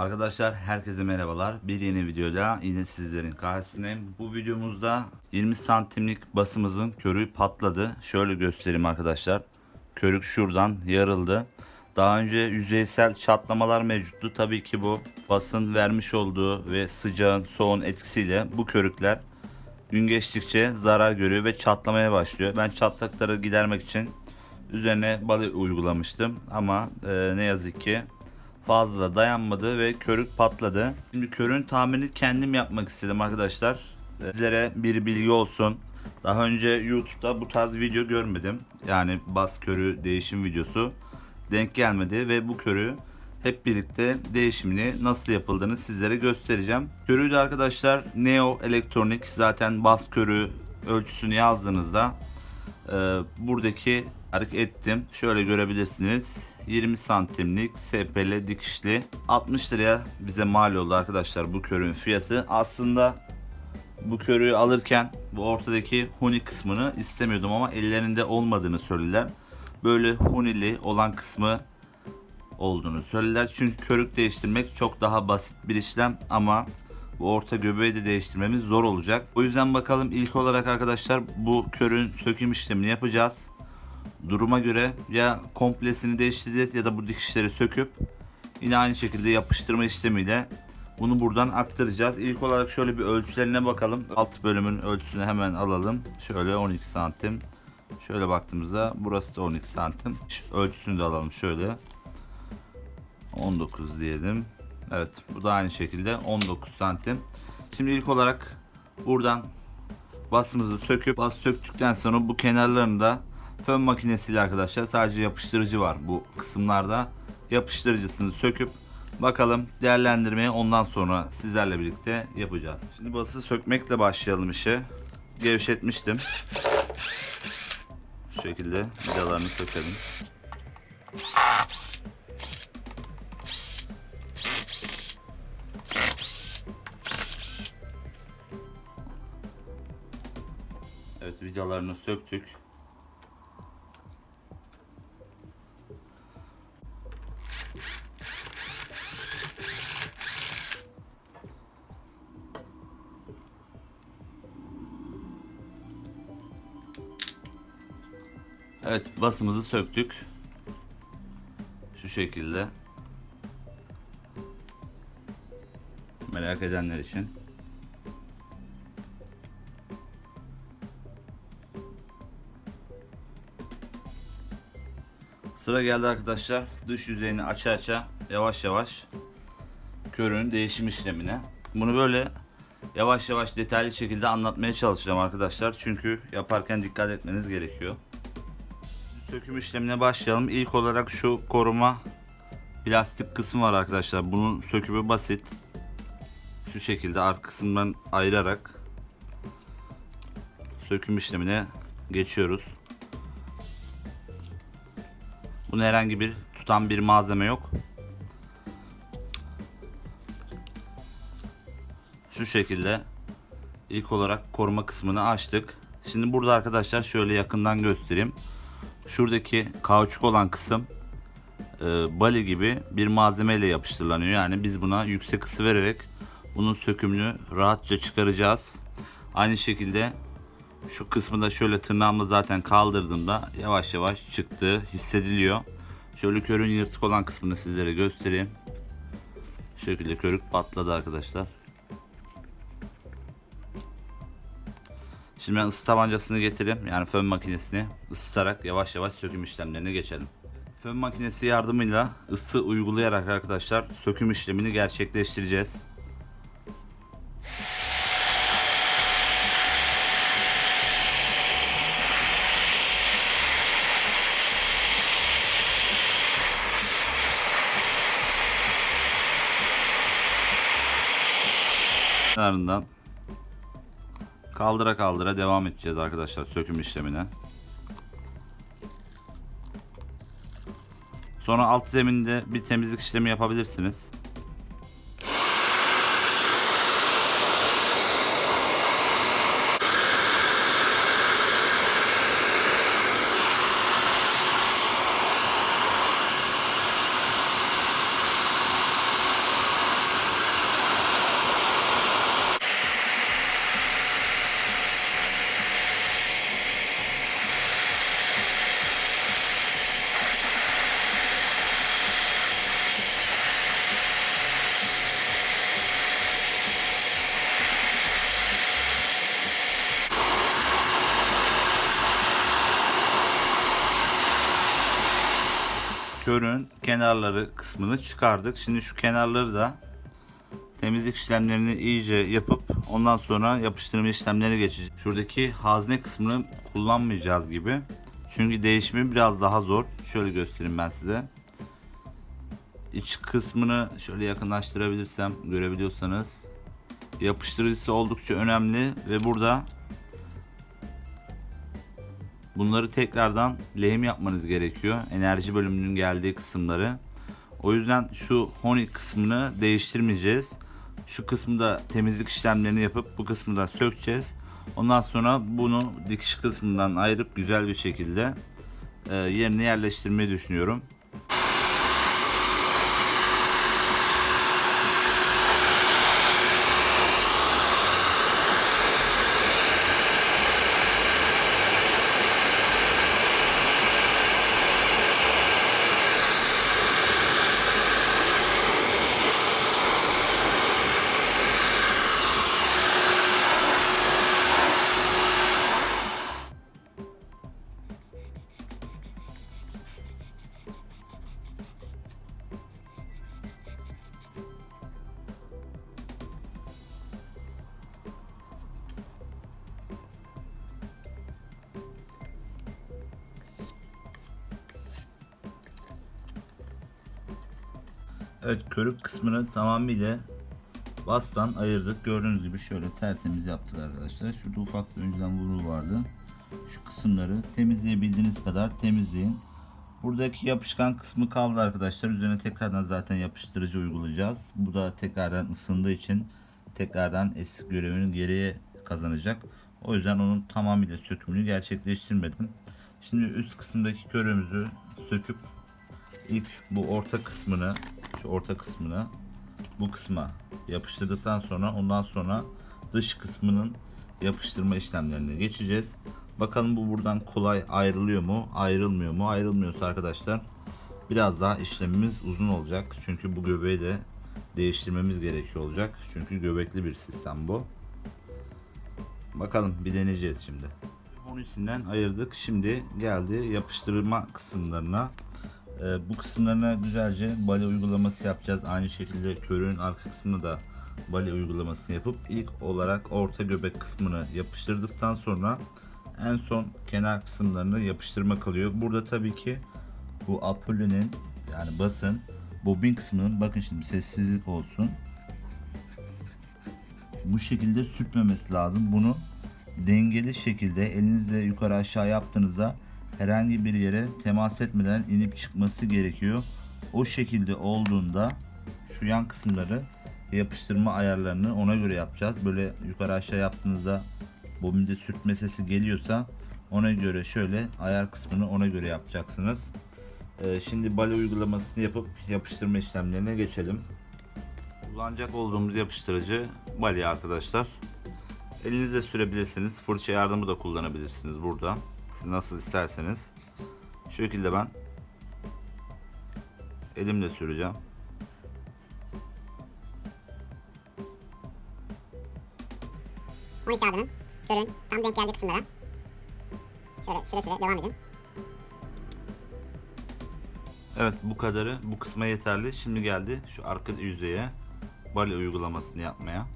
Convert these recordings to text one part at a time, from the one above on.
Arkadaşlar herkese merhabalar. Bir yeni videoda yine sizlerin karşısındayım. Bu videomuzda 20 santimlik basımızın körüğü patladı. Şöyle göstereyim arkadaşlar. Körük şuradan yarıldı. Daha önce yüzeysel çatlamalar mevcuttu. Tabii ki bu basın vermiş olduğu ve sıcağın soğuğun etkisiyle bu körükler gün geçtikçe zarar görüyor ve çatlamaya başlıyor. Ben çatlakları gidermek için üzerine balı uygulamıştım ama e, ne yazık ki fazla dayanmadı ve körük patladı. Şimdi körün tamirini kendim yapmak istedim arkadaşlar. Ee, Sizlere bir bilgi olsun. Daha önce YouTube'da bu tarz video görmedim. Yani bas körü değişim videosu denk gelmedi ve bu körü hep birlikte değişimini nasıl yapıldığını sizlere göstereceğim. Körüyü de arkadaşlar Neo Elektronik zaten bas körü ölçüsünü yazdığınızda e, buradaki hareket ettim. Şöyle görebilirsiniz. 20 santimlik SPL dikişli 60 liraya bize mal oldu arkadaşlar bu körün fiyatı. Aslında bu körüğü alırken bu ortadaki huni kısmını istemiyordum ama ellerinde olmadığını söylediler. Böyle hunili olan kısmı olduğunu söylediler. Çünkü körük değiştirmek çok daha basit bir işlem ama bu orta göbeği de değiştirmemiz zor olacak. O yüzden bakalım ilk olarak arkadaşlar bu körün söküm işlemini yapacağız. Duruma göre ya komplesini değiştireceğiz ya da bu dikişleri söküp yine aynı şekilde yapıştırma işlemiyle bunu buradan aktaracağız. İlk olarak şöyle bir ölçülerine bakalım. Alt bölümün ölçüsünü hemen alalım. Şöyle 12 santim. Şöyle baktığımızda burası da 12 santim. Ölçüsünü de alalım şöyle. 19 diyelim. Evet bu da aynı şekilde 19 santim. Şimdi ilk olarak buradan basımızı söküp bas söktükten sonra bu kenarlarında fön makinesiyle arkadaşlar sadece yapıştırıcı var bu kısımlarda. Yapıştırıcısını söküp bakalım değerlendirmeye ondan sonra sizlerle birlikte yapacağız. Şimdi bası sökmekle başlayalım işe. Gevşetmiştim. Şu şekilde vidalarını sökelim. Evet vidalarını söktük. Evet basımızı söktük. Şu şekilde. Merak edenler için. Sıra geldi arkadaşlar. Dış yüzeyini aça aça yavaş yavaş körün değişim işlemine. Bunu böyle yavaş yavaş detaylı şekilde anlatmaya çalışacağım arkadaşlar. Çünkü yaparken dikkat etmeniz gerekiyor. Söküm işlemine başlayalım. İlk olarak şu koruma plastik kısmı var arkadaşlar. Bunun sökümü basit. Şu şekilde arka kısımdan ayırarak söküm işlemine geçiyoruz. Bunun herhangi bir tutan bir malzeme yok. Şu şekilde ilk olarak koruma kısmını açtık. Şimdi burada arkadaşlar şöyle yakından göstereyim. Şuradaki kauçuk olan kısım e, bali gibi bir malzeme ile yapıştırılanıyor. Yani biz buna yüksek ısı vererek bunun sökümünü rahatça çıkaracağız. Aynı şekilde şu kısmı da şöyle tırnağımla zaten kaldırdığımda yavaş yavaş çıktığı hissediliyor. Şöyle körün yırtık olan kısmını sizlere göstereyim. Şu şekilde körük patladı arkadaşlar. Şimdi ben ısı tabancasını getireyim. Yani fön makinesini ısıtarak yavaş yavaş söküm işlemlerine geçelim. Fön makinesi yardımıyla ısı uygulayarak arkadaşlar söküm işlemini gerçekleştireceğiz. kenarından kaldıra kaldıra devam edeceğiz arkadaşlar söküm işlemine. Sonra alt zeminde bir temizlik işlemi yapabilirsiniz. körün kenarları kısmını çıkardık. Şimdi şu kenarları da temizlik işlemlerini iyice yapıp ondan sonra yapıştırma işlemlerine geçeceğiz. Şuradaki hazne kısmını kullanmayacağız gibi. Çünkü değişimi biraz daha zor. Şöyle göstereyim ben size. İç kısmını şöyle yakınlaştırabilirsem görebiliyorsanız yapıştırıcısı oldukça önemli ve burada bunları tekrardan lehim yapmanız gerekiyor. Enerji bölümünün geldiği kısımları. O yüzden şu honey kısmını değiştirmeyeceğiz. Şu kısmı da temizlik işlemlerini yapıp bu kısmı da sökeceğiz. Ondan sonra bunu dikiş kısmından ayırıp güzel bir şekilde e, yerine yerleştirmeyi düşünüyorum. Evet körük kısmını tamamıyla bastan ayırdık. Gördüğünüz gibi şöyle tertemiz yaptık arkadaşlar. Şurada ufak bir önceden vuru vardı. Şu kısımları temizleyebildiğiniz kadar temizleyin. Buradaki yapışkan kısmı kaldı arkadaşlar. Üzerine tekrardan zaten yapıştırıcı uygulayacağız. Bu da tekrardan ısındığı için tekrardan eski görevini geriye kazanacak. O yüzden onun tamamıyla sökümünü gerçekleştirmedim. Şimdi üst kısımdaki körümüzü söküp ilk bu orta kısmını şu orta kısmını bu kısma yapıştırdıktan sonra ondan sonra dış kısmının yapıştırma işlemlerine geçeceğiz. Bakalım bu buradan kolay ayrılıyor mu? Ayrılmıyor mu? Ayrılmıyorsa arkadaşlar biraz daha işlemimiz uzun olacak. Çünkü bu göbeği de değiştirmemiz gerekiyor olacak. Çünkü göbekli bir sistem bu. Bakalım bir deneyeceğiz şimdi. Onun içinden ayırdık. Şimdi geldi yapıştırma kısımlarına. Ee, bu kısımlarına güzelce bale uygulaması yapacağız. Aynı şekilde körüğün arka kısmını da bale uygulamasını yapıp ilk olarak orta göbek kısmını yapıştırdıktan sonra en son kenar kısımlarını yapıştırma kalıyor. Burada tabii ki bu apollo'nun yani basın bobin kısmının bakın şimdi sessizlik olsun. Bu şekilde sürtmemesi lazım. Bunu dengeli şekilde elinizle yukarı aşağı yaptığınızda herhangi bir yere temas etmeden inip çıkması gerekiyor. O şekilde olduğunda şu yan kısımları yapıştırma ayarlarını ona göre yapacağız. Böyle yukarı aşağı yaptığınızda bobinde sürtme sesi geliyorsa ona göre şöyle ayar kısmını ona göre yapacaksınız. Ee, şimdi bale uygulamasını yapıp yapıştırma işlemlerine geçelim. Kullanacak olduğumuz yapıştırıcı bale arkadaşlar. Elinizle sürebilirsiniz. Fırça yardımı da kullanabilirsiniz burada. Siz nasıl isterseniz. Şu şekilde ben elimle süreceğim. Onun kağıdının körün tam denk geldiği kısımlara şöyle süre süre devam edin. Evet bu kadarı bu kısma yeterli. Şimdi geldi şu arka yüzeye bale uygulamasını yapmaya.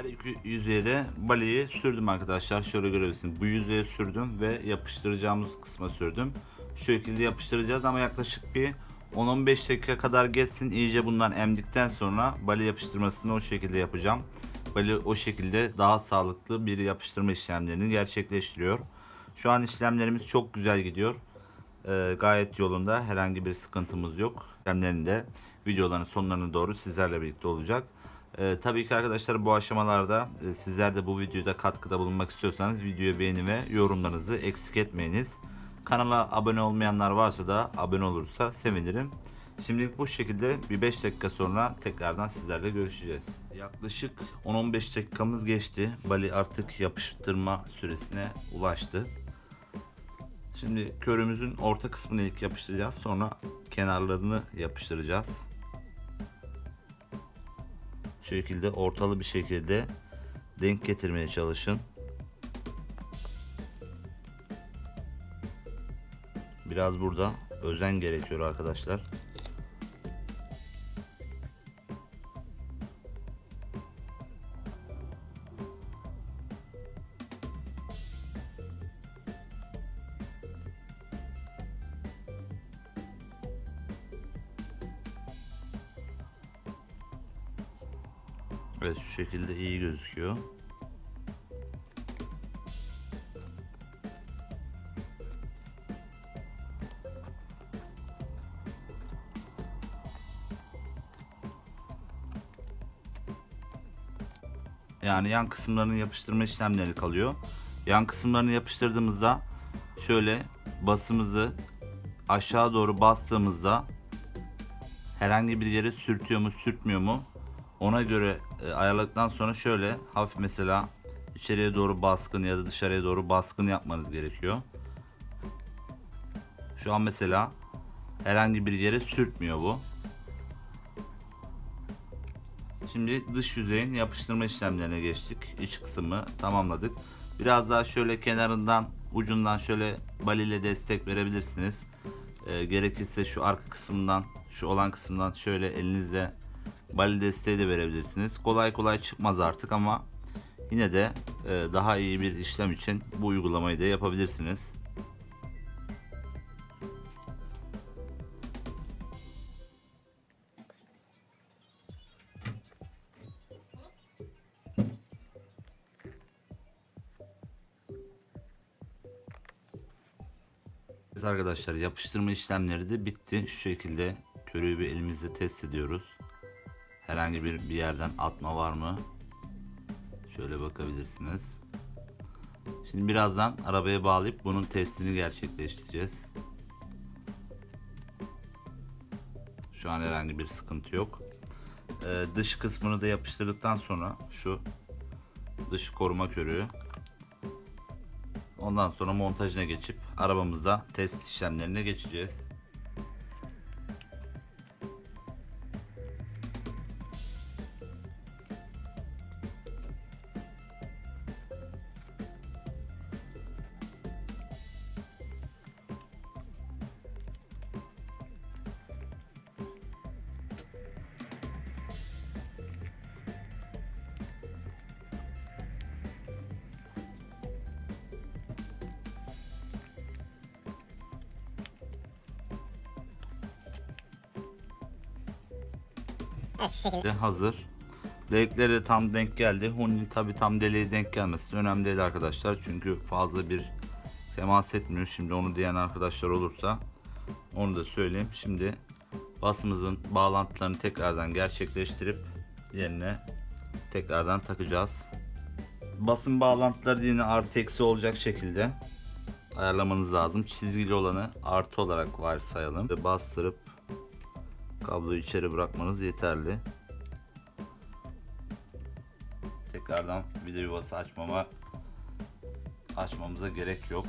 Her iki yüzeye de baleyi sürdüm arkadaşlar. Şöyle görebilirsiniz. Bu yüzeye sürdüm ve yapıştıracağımız kısma sürdüm. Şu şekilde yapıştıracağız ama yaklaşık bir 10-15 dakika kadar geçsin. İyice bundan emdikten sonra bale yapıştırmasını o şekilde yapacağım. Bale o şekilde daha sağlıklı bir yapıştırma işlemlerini gerçekleştiriyor. Şu an işlemlerimiz çok güzel gidiyor. Ee, gayet yolunda herhangi bir sıkıntımız yok. İşlemlerin de videoların sonlarına doğru sizlerle birlikte olacak. Ee, tabii ki arkadaşlar bu aşamalarda e, sizler de bu videoda katkıda bulunmak istiyorsanız videoya beğeni ve yorumlarınızı eksik etmeyiniz. Kanala abone olmayanlar varsa da abone olursa sevinirim. Şimdilik bu şekilde bir 5 dakika sonra tekrardan sizlerle görüşeceğiz. Yaklaşık 10-15 dakikamız geçti. Bali artık yapıştırma süresine ulaştı. Şimdi körümüzün orta kısmını ilk yapıştıracağız. Sonra kenarlarını yapıştıracağız. Şekilde ortalı bir şekilde denk getirmeye çalışın. Biraz burada özen gerekiyor arkadaşlar. Yani yan kısımlarını yapıştırma işlemleri kalıyor. Yan kısımlarını yapıştırdığımızda şöyle basımızı aşağı doğru bastığımızda herhangi bir yere sürtüyor mu sürtmüyor mu ona göre e, ayarladıktan sonra şöyle hafif mesela içeriye doğru baskın ya da dışarıya doğru baskın yapmanız gerekiyor. Şu an mesela herhangi bir yere sürtmüyor bu. Şimdi dış yüzeyin yapıştırma işlemlerine geçtik. İç kısmı tamamladık. Biraz daha şöyle kenarından ucundan şöyle bal ile destek verebilirsiniz. Ee, gerekirse şu arka kısmından şu olan kısımdan şöyle elinizle bali desteği de verebilirsiniz. Kolay kolay çıkmaz artık ama yine de e, daha iyi bir işlem için bu uygulamayı da yapabilirsiniz. Evet arkadaşlar yapıştırma işlemleri de bitti. Şu şekilde körüğü bir elimizle test ediyoruz. Herhangi bir bir yerden atma var mı? Şöyle bakabilirsiniz. Şimdi birazdan arabaya bağlayıp bunun testini gerçekleştireceğiz. Şu an herhangi bir sıkıntı yok. Ee, dış kısmını da yapıştırdıktan sonra şu dış koruma körüğü Ondan sonra montajına geçip arabamızda test işlemlerine geçeceğiz. Evet hazır. Delikleri de tam denk geldi. Hun'un tabi tam deliğe denk gelmesi önemli değil arkadaşlar. Çünkü fazla bir temas etmiyor. Şimdi onu diyen arkadaşlar olursa onu da söyleyeyim. Şimdi basımızın bağlantılarını tekrardan gerçekleştirip yerine tekrardan takacağız. Basın bağlantıları yine artı eksi olacak şekilde ayarlamanız lazım. Çizgili olanı artı olarak varsayalım. Ve bastırıp kabloyu içeri bırakmanız yeterli. Tekrardan vida yuvası açmama açmamıza gerek yok.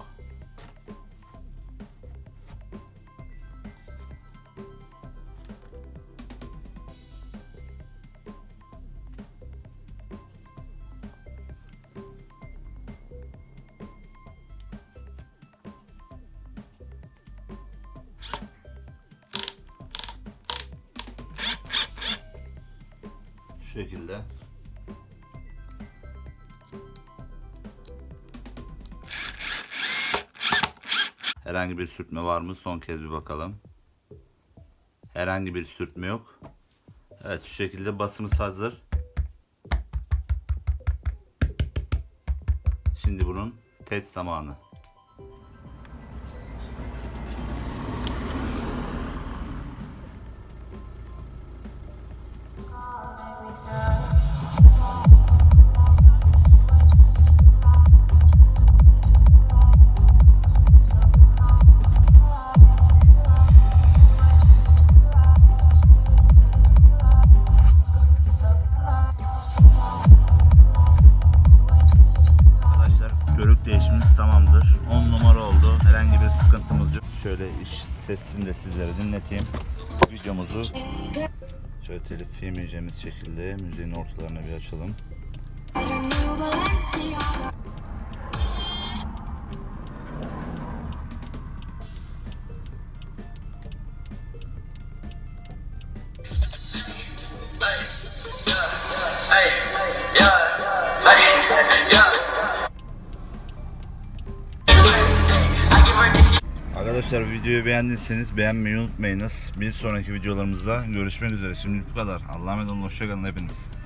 Şekilde. Herhangi bir sürtme var mı? Son kez bir bakalım. Herhangi bir sürtme yok. Evet şu şekilde basımız hazır. Şimdi bunun test zamanı. Şekilde müziğin ortalarına bir açalım. Arkadaşlar videoyu beğendiyseniz beğenmeyi unutmayınız. Bir sonraki videolarımızda görüşmek üzere. Şimdi bu kadar. Allah'a emanet olun. Hoşçakalın hepiniz.